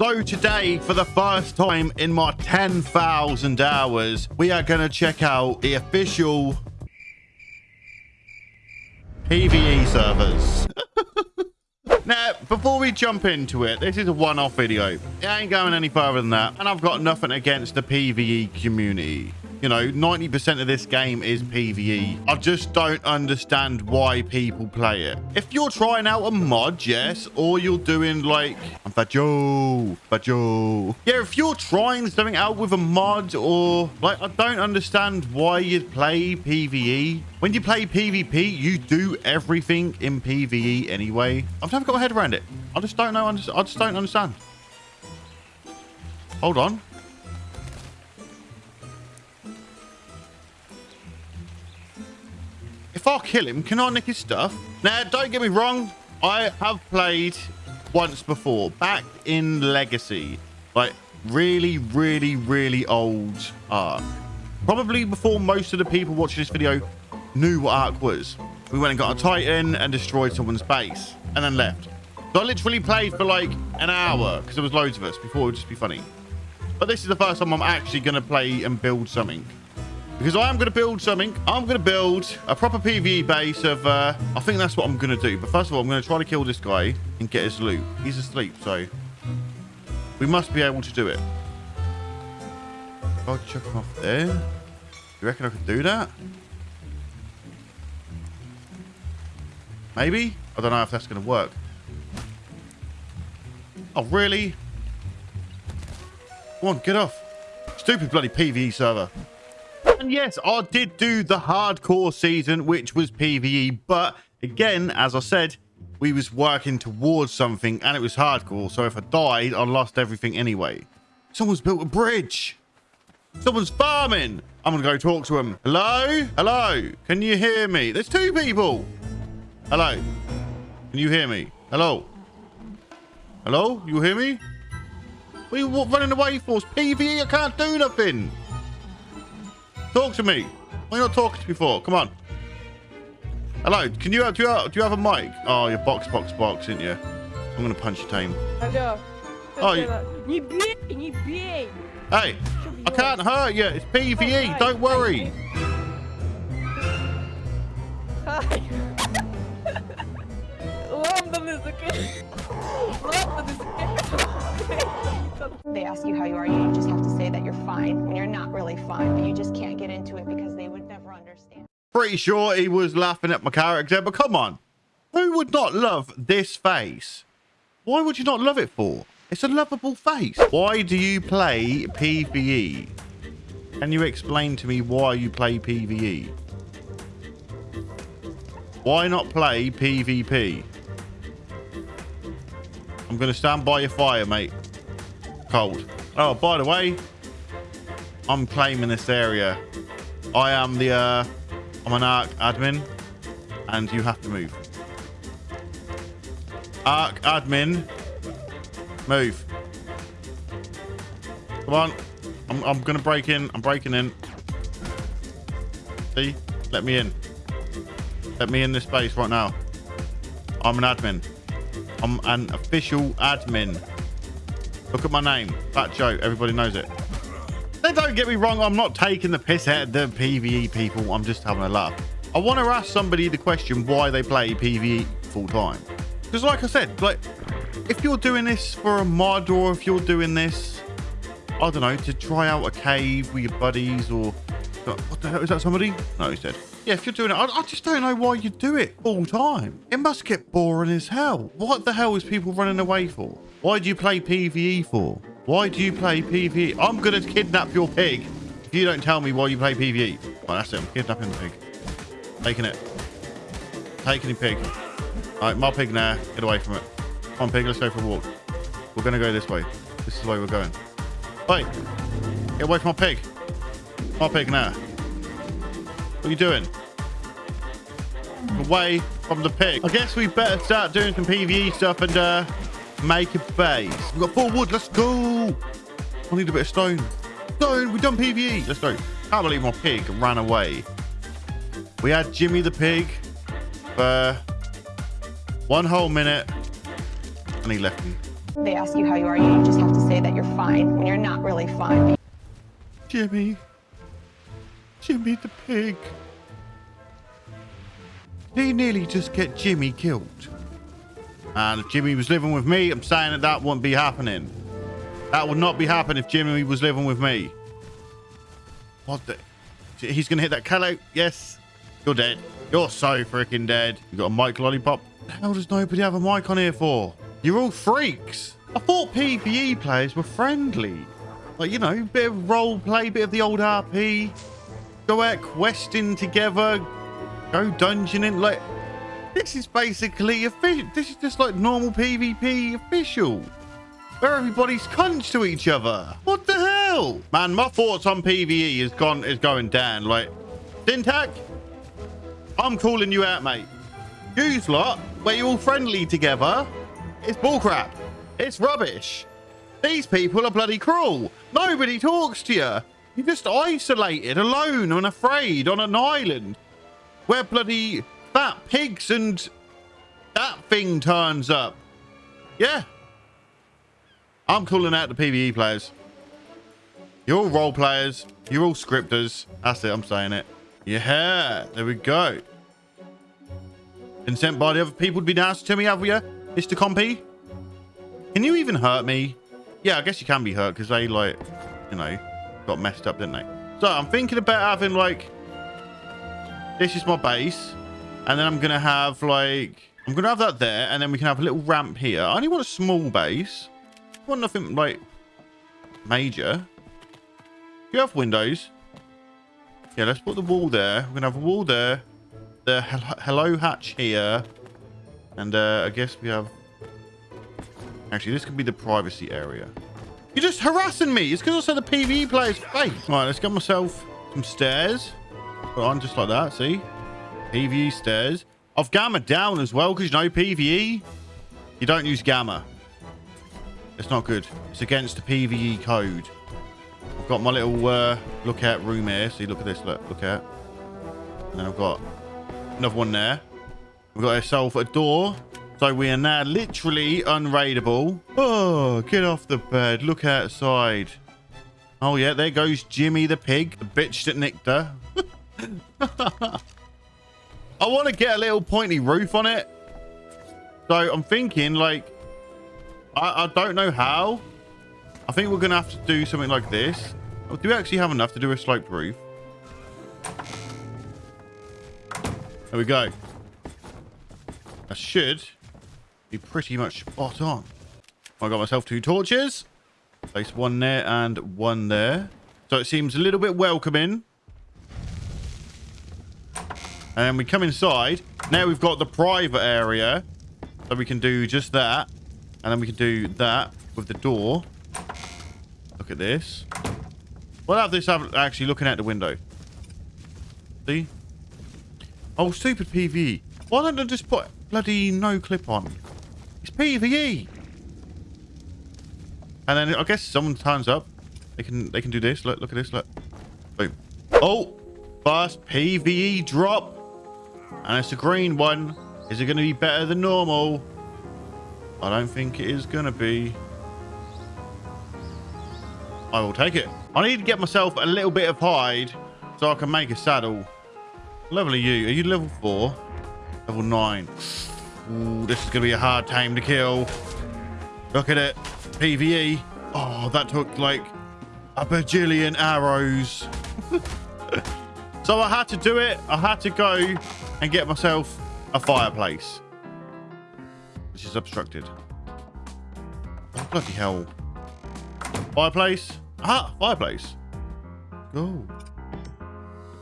So today, for the first time in my 10,000 hours, we are going to check out the official PvE servers. now, before we jump into it, this is a one-off video. It ain't going any further than that. And I've got nothing against the PvE community. You know, 90% of this game is PvE. I just don't understand why people play it. If you're trying out a mod, yes, or you're doing like, I'm Fajo, Fajo. Yeah, if you're trying something out with a mod or like, I don't understand why you'd play PvE. When you play PvP, you do everything in PvE anyway. I've never got my head around it. I just don't know. I just don't understand. Hold on. I kill him, can I nick his stuff? Now, don't get me wrong. I have played once before, back in Legacy. Like, really, really, really old Ark. Probably before most of the people watching this video knew what Ark was. We went and got a Titan and destroyed someone's base and then left. So I literally played for like an hour because there was loads of us before it would just be funny. But this is the first time I'm actually going to play and build something because I am going to build something. I'm going to build a proper PvE base of, uh, I think that's what I'm going to do. But first of all, I'm going to try to kill this guy and get his loot. He's asleep, so we must be able to do it. I'll chuck him off there. You reckon I could do that? Maybe? I don't know if that's going to work. Oh, really? Come on, get off. Stupid bloody PvE server. And yes, I did do the hardcore season, which was PvE. But again, as I said, we was working towards something and it was hardcore. So if I died, I lost everything anyway. Someone's built a bridge. Someone's farming. I'm going to go talk to him. Hello? Hello? Can you hear me? There's two people. Hello? Can you hear me? Hello? Hello? You hear me? What are you running away for? It's PvE. I can't do nothing. Talk to me. Why are you not talking to me for? Come on. Hello. Can you, do you have, do you have a mic? Oh, you're box, box, box, isn't you? I'm going to punch your team. Hello. Oh, you... Hey, I can't hurt you. It's PvE. Oh, Don't worry. Hi. They ask you how you are, you just have to say that you're fine when you're not really fine, but you just can't get into it because they would never understand. Pretty sure he was laughing at my character, but come on. Who would not love this face? Why would you not love it for? It's a lovable face. Why do you play PvE? Can you explain to me why you play PvE? Why not play PvP? I'm going to stand by your fire, mate. Cold. Oh, by the way, I'm claiming this area. I am the, uh, I'm an Ark admin, and you have to move. Ark admin, move. Come on. I'm, I'm going to break in. I'm breaking in. See? Let me in. Let me in this space right now. I'm an admin. I'm an official admin. Look at my name. Fat Joe. Everybody knows it. Now, don't get me wrong. I'm not taking the piss out of the PvE people. I'm just having a laugh. I want to ask somebody the question why they play PvE full time. Because like I said, like if you're doing this for a mod or if you're doing this, I don't know, to try out a cave with your buddies or what the hell is that somebody? No, he's dead. Yeah, if you're doing it, I, I, just don't know why you do it all time. It must get boring as hell. What the hell is people running away for? Why do you play PvE for? Why do you play PvE? I'm going to kidnap your pig if you don't tell me why you play PvE. Well, that's it. I'm kidnapping the pig. Taking it. Taking the pig. All right, my pig now. Get away from it. Come on, pig. Let's go for a walk. We're going to go this way. This is the way we're going. Wait. Get away from my pig. My pig now. What are you doing? Away from the pig. I guess we better start doing some PvE stuff and uh, make a base. We've got four wood. Let's go. I need a bit of stone. Stone. We've done PvE. Let's go. Can't believe my pig ran away. We had Jimmy the pig for one whole minute and he left me. They ask you how you are, you just have to say that you're fine when you're not really fine. Jimmy. Jimmy the pig. He nearly just get Jimmy killed? And if Jimmy was living with me, I'm saying that that wouldn't be happening. That would not be happening if Jimmy was living with me. What the? He's going to hit that Callow. Yes. You're dead. You're so freaking dead. You got a mic lollipop? The hell does nobody have a mic on here for? You're all freaks. I thought PvE players were friendly. Like, you know, bit of role play, bit of the old RP. Go out questing together. Go dungeoning. Like, this is basically official. This is just like normal PvP official. Where everybody's cunts to each other. What the hell? Man, my thoughts on PvE is gone is going down. Like, Syntac, I'm calling you out, mate. You lot, where you're all friendly together, it's bullcrap. It's rubbish. These people are bloody cruel. Nobody talks to you. You're just isolated, alone and afraid on an island where bloody fat pigs and that thing turns up. Yeah. I'm calling out the PvE players. You're all role players. You're all scripters. That's it. I'm saying it. Yeah. There we go. Been sent by the other people to be nasty to me, have you, Mr. Compy? Can you even hurt me? Yeah, I guess you can be hurt because they, like, you know, got messed up, didn't they? So I'm thinking about having, like, this is my base. And then I'm going to have, like, I'm going to have that there. And then we can have a little ramp here. I only want a small base. I want nothing, like, major. You have windows. Yeah, let's put the wall there. We're going to have a wall there. The hello hatch here. And uh, I guess we have Actually, this could be the privacy area. You're just harassing me. It's because I said the PvE player's face. All right, let's get myself some stairs. Put on just like that, see? PvE stairs. I've gamma down as well because you know PvE. You don't use gamma. It's not good. It's against the PvE code. I've got my little uh, look at room here. See, look at this. Look, look at. And then I've got another one there. We've got ourselves a door so we are now literally unraidable. Oh, get off the bed. Look outside. Oh, yeah, there goes Jimmy the pig, the bitch that nicked her. I want to get a little pointy roof on it. So I'm thinking, like, I, I don't know how. I think we're going to have to do something like this. Oh, do we actually have enough to do a sloped roof? There we go. I should be pretty much spot on. I got myself two torches. Place one there and one there. So it seems a little bit welcoming. And then we come inside. Now we've got the private area. So we can do just that. And then we can do that with the door. Look at this. We'll have this actually looking out the window. See? Oh, stupid PV. Why don't I just put bloody no clip on? It's PvE. And then I guess someone turns up. They can they can do this. Look, look at this. Look. Boom. Oh, first PvE drop. And it's a green one. Is it going to be better than normal? I don't think it is going to be. I will take it. I need to get myself a little bit of hide so I can make a saddle. Level are you? Are you level 4? Level 9. Ooh, this is going to be a hard time to kill. Look at it. PvE. Oh, that took like a bajillion arrows. so I had to do it. I had to go and get myself a fireplace. Which is obstructed. Oh, bloody hell. Fireplace. Ah, fireplace. Go.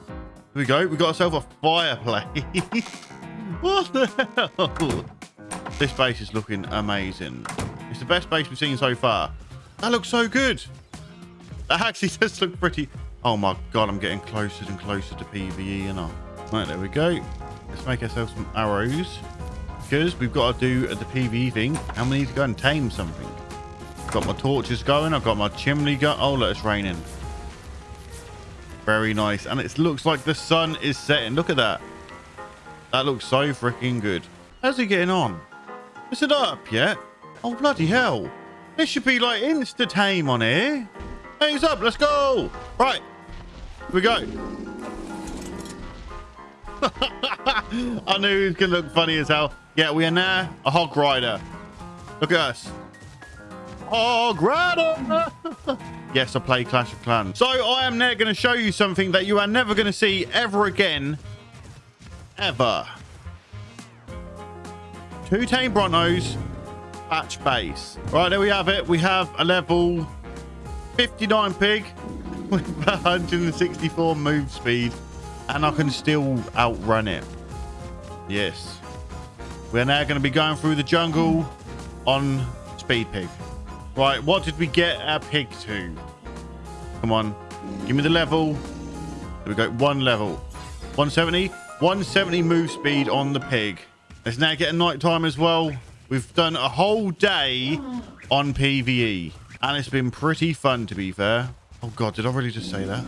Here we go. We got ourselves a fireplace. What the hell? This base is looking amazing. It's the best base we've seen so far. That looks so good. That actually does look pretty... Oh my god, I'm getting closer and closer to PvE, you know. Right, there we go. Let's make ourselves some arrows. Because we've got to do the PvE thing. And we need to go and tame something. Got my torches going. I've got my chimney going. Oh, look, it's raining. Very nice. And it looks like the sun is setting. Look at that. That looks so freaking good. How's he getting on? Is it up yet? Oh, bloody hell. This should be like insta tame on here. Hey, up? Let's go. Right. Here we go. I knew he was going to look funny as hell. Yeah, we are now a hog rider. Look at us. Hog rider. yes, I play Clash of Clans. So I am now going to show you something that you are never going to see ever again. Ever. Two tame Brontos. Batch base. Right, there we have it. We have a level 59 pig with 164 move speed. And I can still outrun it. Yes. We're now going to be going through the jungle on Speed Pig. Right, what did we get our pig to? Come on. Give me the level. There we go. One level. 170. 170 move speed on the pig. It's now getting a night time as well. We've done a whole day on PvE. And it's been pretty fun, to be fair. Oh, God. Did I really just say that?